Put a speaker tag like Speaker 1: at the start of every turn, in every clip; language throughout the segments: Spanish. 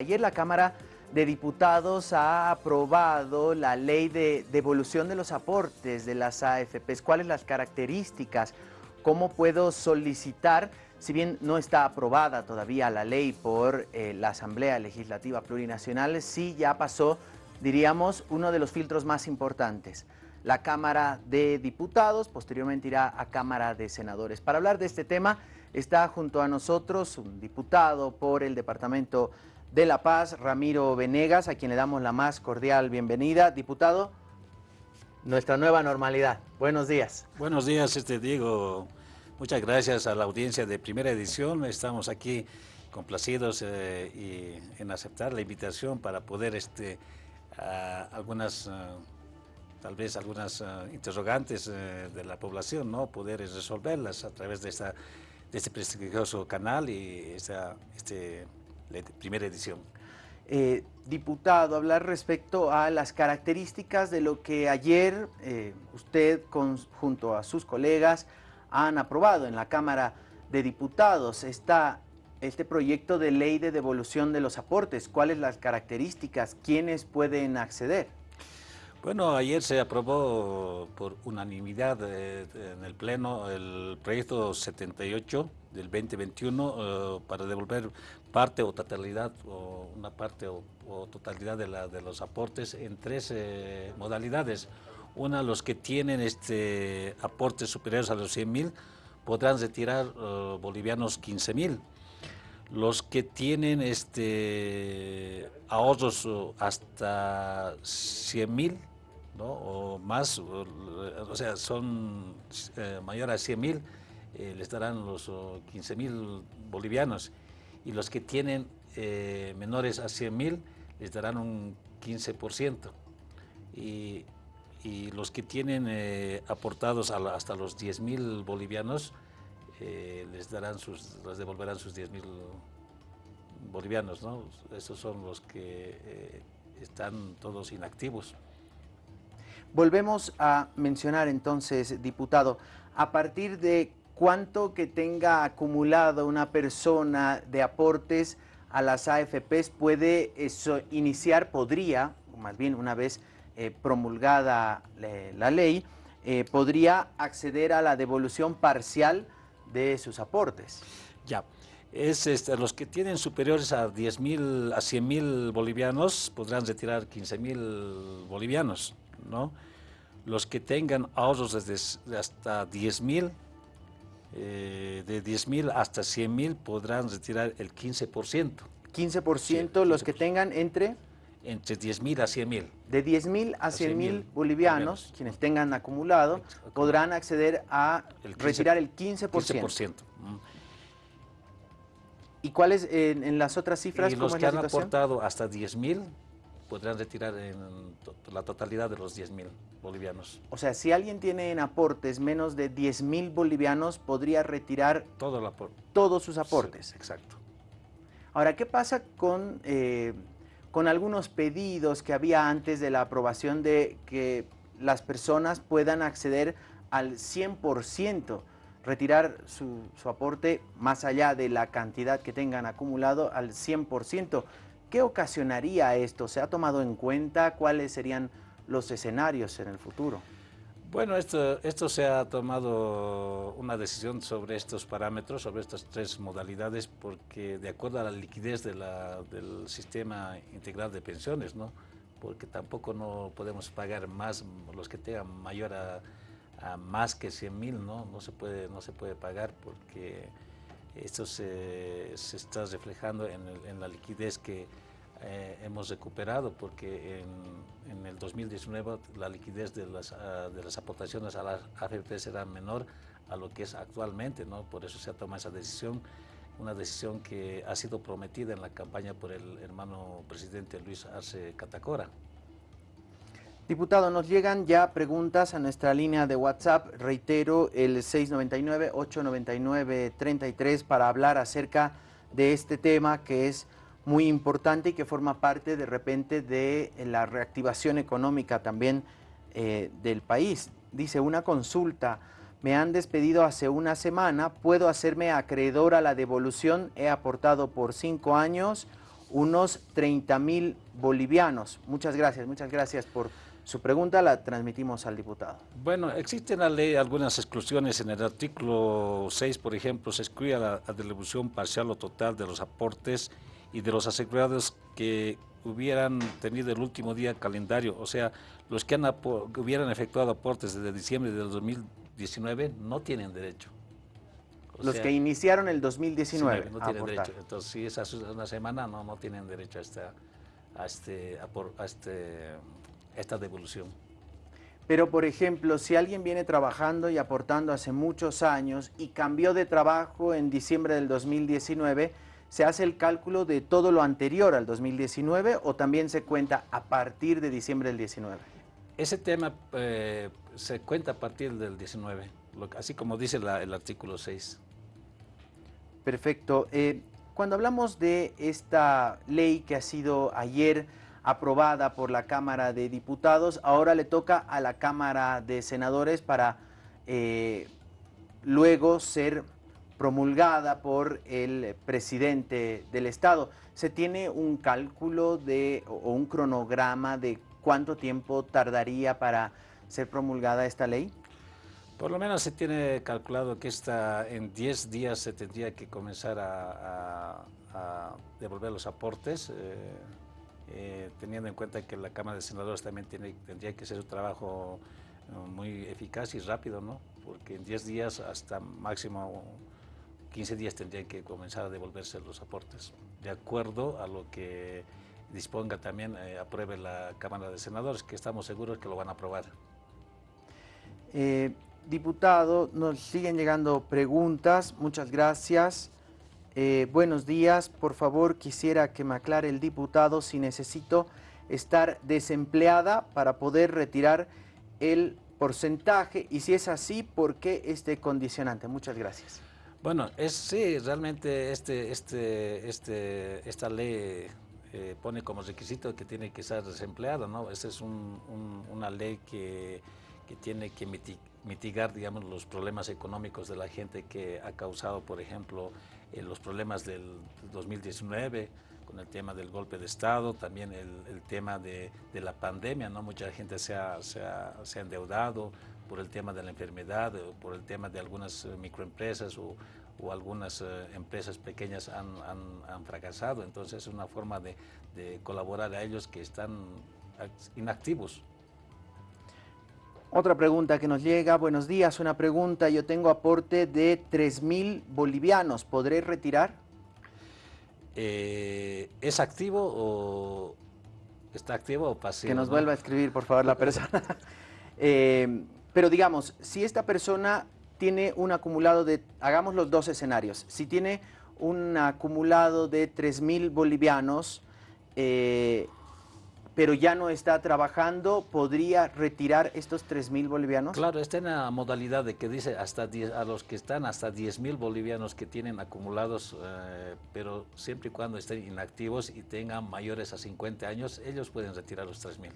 Speaker 1: Ayer la Cámara de Diputados ha aprobado la ley de devolución de los aportes de las AFPs. ¿Cuáles las características? ¿Cómo puedo solicitar? Si bien no está aprobada todavía la ley por eh, la Asamblea Legislativa Plurinacional, sí ya pasó, diríamos, uno de los filtros más importantes. La Cámara de Diputados, posteriormente irá a Cámara de Senadores. Para hablar de este tema está junto a nosotros un diputado por el Departamento de La Paz, Ramiro Venegas, a quien le damos la más cordial bienvenida. Diputado, nuestra nueva normalidad. Buenos días.
Speaker 2: Buenos días, este Diego. Muchas gracias a la audiencia de primera edición. Estamos aquí complacidos eh, en aceptar la invitación para poder este, algunas, tal vez algunas interrogantes eh, de la población, ¿no? poder resolverlas a través de, esta, de este prestigioso canal y esta, este primera edición.
Speaker 1: Eh, diputado, hablar respecto a las características de lo que ayer eh, usted junto a sus colegas han aprobado en la Cámara de Diputados. Está este proyecto de ley de devolución de los aportes. ¿Cuáles las características? ¿Quiénes pueden acceder?
Speaker 2: Bueno, ayer se aprobó por unanimidad eh, en el Pleno el proyecto 78 del 2021 eh, para devolver parte o totalidad o una parte o, totalidad de, la, de, los aportes en tres eh, modalidades. Una, los que tienen este aportes superiores a los 100 mil podrán retirar bolivianos 15 mil. Los que tienen este ahorros hasta 100 mil o más, o, sea, son eh, mayores a 100 mil, eh, les darán los 15 mil bolivianos. Y los que tienen eh, menores a 100 mil les darán un 15% y, y los que tienen aportados hasta los 10 mil bolivianos les darán sus, les devolverán sus 10 mil bolivianos, ¿no? Esos son los que están todos inactivos.
Speaker 1: Volvemos a mencionar entonces, diputado, a partir de cuánto que tenga acumulado una persona de aportes a las AFPs puede eso iniciar, podría, más bien una vez eh, promulgada la ley, eh, podría acceder a la devolución parcial de sus aportes.
Speaker 2: Ya, es este, los que tienen superiores a 10 mil, a 100 mil bolivianos podrán retirar 15 mil bolivianos. ¿no? Los que tengan ahorros desde hasta 10 mil, eh, de 10 mil hasta 100 mil podrán retirar el 15%.
Speaker 1: 15%, los que tengan entre...
Speaker 2: Entre 10 mil a 100 mil.
Speaker 1: De 10 mil a 100 mil bolivianos, quienes tengan acumulado, podrán acceder a retirar el 15%. 15%. ¿Y cuáles en, las otras cifras?
Speaker 2: Y los que han aportado hasta 10 mil podrán retirar en la totalidad de los 10 mil bolivianos.
Speaker 1: O sea, si alguien tiene en aportes menos de 10 mil bolivianos, podría retirar
Speaker 2: Todo
Speaker 1: todos sus aportes.
Speaker 2: exacto.
Speaker 1: Ahora, ¿qué pasa con, eh, con algunos pedidos que había antes de la aprobación de que las personas puedan acceder al 100%? retirar su, aporte más allá de la cantidad que tengan acumulado al 100%. ¿Qué ocasionaría esto? ¿Se ha tomado en cuenta cuáles serían los escenarios en el futuro?
Speaker 2: Bueno, esto, esto se ha tomado una decisión sobre estos parámetros, sobre estas tres modalidades, porque de acuerdo a la liquidez del sistema integral de pensiones, ¿no? porque tampoco no podemos pagar más, los que tengan mayor a, más que 100 mil, ¿no? No, se puede, no se puede pagar porque esto se, se está reflejando en, en, la liquidez que eh, hemos recuperado, porque en, en, el 2019 la liquidez de las, uh, de las aportaciones a las AFP será menor a lo que es actualmente, ¿no? por eso se ha tomado esa decisión, una decisión que ha sido prometida en la campaña por el hermano presidente Luis Arce Catacora.
Speaker 1: Diputado, nos llegan ya preguntas a nuestra línea de WhatsApp, reitero, el 699-899-33 para hablar acerca de este tema que es muy importante y que forma parte de repente de la reactivación económica también eh, del país. Dice, una consulta, me han despedido hace una semana, ¿puedo hacerme acreedor a la devolución? He aportado por cinco años unos 30 mil bolivianos. Muchas gracias, muchas gracias por su pregunta, la transmitimos al diputado.
Speaker 2: Bueno, existen en la ley algunas exclusiones. En el artículo 6, por ejemplo, se excluye la, la distribución parcial o total de los aportes y de los asegurados que hubieran tenido el último día calendario, o sea, los que, han hubieran efectuado aportes desde diciembre del 2019 no tienen derecho.
Speaker 1: los que iniciaron el 2019
Speaker 2: no tienen derecho. Entonces, si es una semana, no, no tienen derecho a esta, a este, a este, esta devolución.
Speaker 1: Pero, por ejemplo, si alguien viene trabajando y aportando hace muchos años y cambió de trabajo en diciembre del 2019, ¿se hace el cálculo de todo lo anterior al 2019 o también se cuenta a partir de diciembre del 19?
Speaker 2: Ese tema eh, se cuenta a partir del 19, así como dice el artículo 6.
Speaker 1: Perfecto. Eh, cuando hablamos de esta ley que ha sido ayer aprobada por la Cámara de Diputados, ahora le toca a la Cámara de Senadores para eh, luego ser promulgada por el presidente del Estado. ¿Se tiene un cálculo de, o un cronograma de cuánto tiempo tardaría para ser promulgada esta ley?
Speaker 2: Por lo menos se tiene calculado que esta, en 10 días se tendría que comenzar a, devolver los aportes, eh, eh, teniendo en cuenta que la Cámara de Senadores también tendría que ser un trabajo eh, muy eficaz y rápido, ¿no? porque en 10 días hasta máximo 15 días tendrían que comenzar a devolverse los aportes, de acuerdo a lo que disponga también, eh, apruebe la Cámara de Senadores, que estamos seguros que lo van a aprobar.
Speaker 1: Eh, diputado, nos siguen llegando preguntas, muchas gracias. Eh, buenos días, por favor quisiera que me aclare el diputado si necesito estar desempleada para poder retirar el porcentaje y si es así, ¿por qué este condicionante? Muchas gracias.
Speaker 2: Bueno, es, sí, realmente este, este, este, esta ley eh, pone como requisito que tiene que ser desempleado, ¿no? Esa es una ley que, que, tiene que mitigar, digamos, los problemas económicos de la gente que ha causado, por ejemplo, eh, los problemas del 2019, con el tema del golpe de Estado, también el, tema de, la pandemia, ¿no? Mucha gente se ha endeudado, por el tema de la enfermedad, o por el tema de algunas eh, microempresas o, o algunas eh, empresas pequeñas han, han, fracasado. Entonces es una forma de, de, colaborar a ellos que están inactivos.
Speaker 1: Otra pregunta que nos llega, buenos días, una pregunta, yo tengo aporte de 3 mil bolivianos, ¿podré retirar?
Speaker 2: Eh, ¿Es activo o está activo o pasivo?
Speaker 1: Que nos vuelva a escribir, por favor, la persona. Pero digamos, si esta persona tiene un acumulado de, hagamos los dos escenarios, si tiene un acumulado de 3.000 bolivianos, eh, pero ya no está trabajando, ¿podría retirar estos 3.000 bolivianos?
Speaker 2: Claro, está en la modalidad de que dice hasta a los que están hasta 10.000 bolivianos que tienen acumulados, eh, pero siempre y cuando estén inactivos y tengan mayores a 50 años, ellos pueden retirar los 3.000.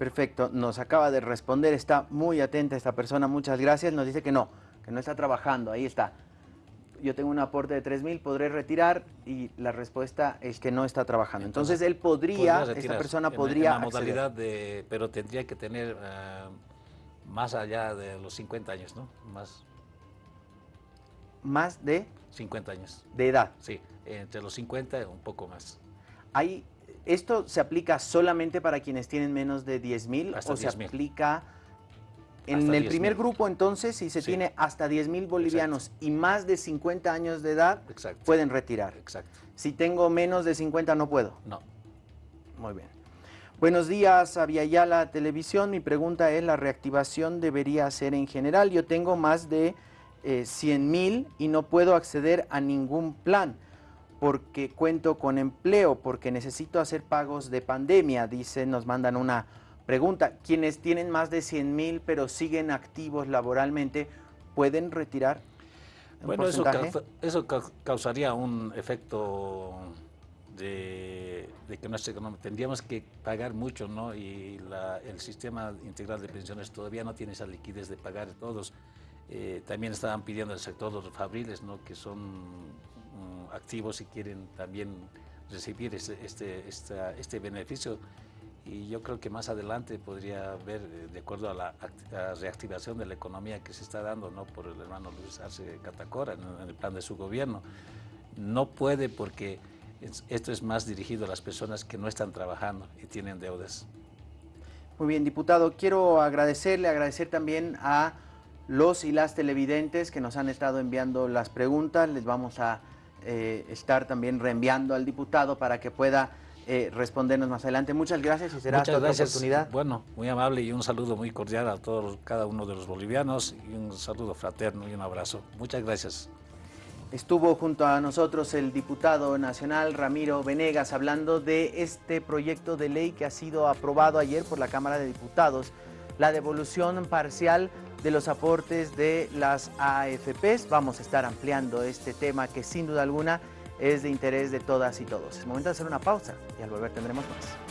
Speaker 1: Perfecto, nos acaba de responder, está muy atenta esta persona, muchas gracias, nos dice que no, que no está trabajando, ahí está. Yo tengo un aporte de 3 mil, podré retirar y la respuesta es que no está trabajando. Entonces, él podría, esta persona podría
Speaker 2: en, modalidad de, pero tendría que tener eh, más allá de los 50 años, ¿no? Más.
Speaker 1: ¿Más de?
Speaker 2: 50 años.
Speaker 1: ¿De edad?
Speaker 2: Sí, entre los 50 un poco más.
Speaker 1: ¿Hay ¿Esto se aplica solamente para quienes tienen menos de 10 mil o se aplica en el primer grupo entonces si se tiene hasta 10 mil bolivianos y más de 50 años de edad pueden retirar?
Speaker 2: Exacto.
Speaker 1: Si tengo menos de 50 no puedo.
Speaker 2: No.
Speaker 1: Muy bien. Buenos días, la Televisión. Mi pregunta es, ¿la reactivación debería ser en general? Yo tengo más de eh, 100 mil y no puedo acceder a ningún plan porque cuento con empleo, porque necesito hacer pagos de pandemia, dice, nos mandan una pregunta. Quienes tienen más de 100 mil pero siguen activos laboralmente, ¿pueden retirar?
Speaker 2: bueno, eso, eso, causaría un efecto de, que nuestra economía tendríamos que pagar mucho, ¿no? Y el sistema integral de pensiones todavía no tiene esa liquidez de pagar todos. Eh, también estaban pidiendo el sector de los fabriles, ¿no? Que son activos y quieren también recibir este, este, este beneficio y yo creo que más adelante podría haber, eh, de acuerdo a la, reactivación de la economía que se está dando ¿no? por el hermano Luis Arce Catacora en, el plan de su gobierno. No puede porque esto es más dirigido a las personas que no están trabajando y tienen deudas.
Speaker 1: Muy bien, diputado, quiero agradecerle, agradecer también a los y las televidentes que nos han estado enviando las preguntas. Les vamos a eh, estar también reenviando al diputado para que pueda eh, respondernos más adelante. Muchas gracias y será
Speaker 2: Muchas
Speaker 1: hasta
Speaker 2: gracias.
Speaker 1: oportunidad.
Speaker 2: Bueno, muy amable y un saludo muy cordial a todos, cada uno de los bolivianos y un saludo fraterno y un abrazo. Muchas gracias.
Speaker 1: Estuvo junto a nosotros el diputado nacional Ramiro Venegas hablando de este proyecto de ley que ha sido aprobado ayer por la Cámara de Diputados, la devolución parcial de los aportes de las AFPs. Vamos a estar ampliando este tema que sin duda alguna es de interés de todas y todos. Es momento de hacer una pausa y al volver tendremos más.